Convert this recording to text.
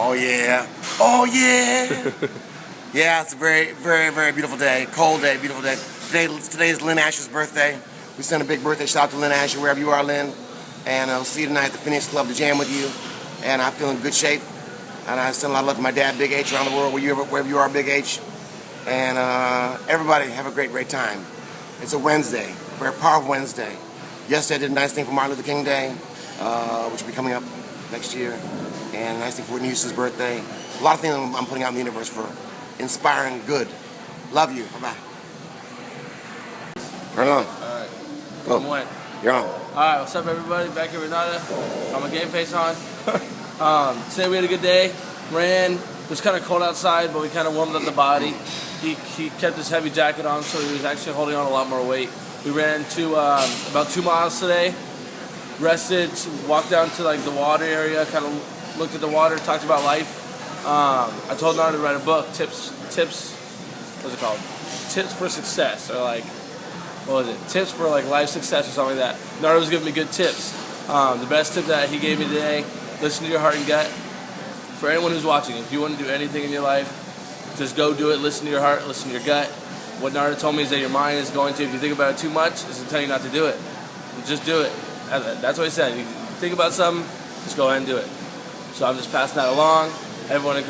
Oh yeah. Oh yeah. yeah, it's a very, very, very beautiful day. Cold day, beautiful day. Today, today is Lynn Asher's birthday. We send a big birthday shout out to Lynn Asher wherever you are, Lynn. And I'll see you tonight at the Phoenix Club to jam with you. And I feel in good shape. And I send a lot of love to my dad, Big H, around the world, wherever you are, Big H. And uh, everybody have a great, great time. It's a Wednesday, We're a very powerful Wednesday. Yesterday I did a nice thing for Martin Luther King Day, uh, which will be coming up next year. And thing for Whitney Houston's birthday. A lot of things I'm putting out in the universe for inspiring good. Love you. Bye-bye. Turn on. Alright. Go. I'm wet. You're on. Alright, what's up everybody? Back here with Nada. I'm a game face on. um, today we had a good day. Ran. It was kind of cold outside, but we kind of warmed up the body. He, he kept his heavy jacket on, so he was actually holding on a lot more weight. We ran to um, about two miles today. Rested, walked down to like the water area, kind of looked at the water, talked about life. Um, I told Nada to write a book, tips, tips, what's it called? Tips for success, or like what was it? Tips for like life success or something like that. Nardo was giving me good tips. Um, the best tip that he gave me today: listen to your heart and gut. For anyone who's watching, if you want to do anything in your life, just go do it. Listen to your heart. Listen to your gut. What Nardo told me is that your mind is going to, if you think about it too much, is to tell you not to do it. Just do it. That's what he said. You think about something, just go ahead and do it. So I'm just passing that along. Everyone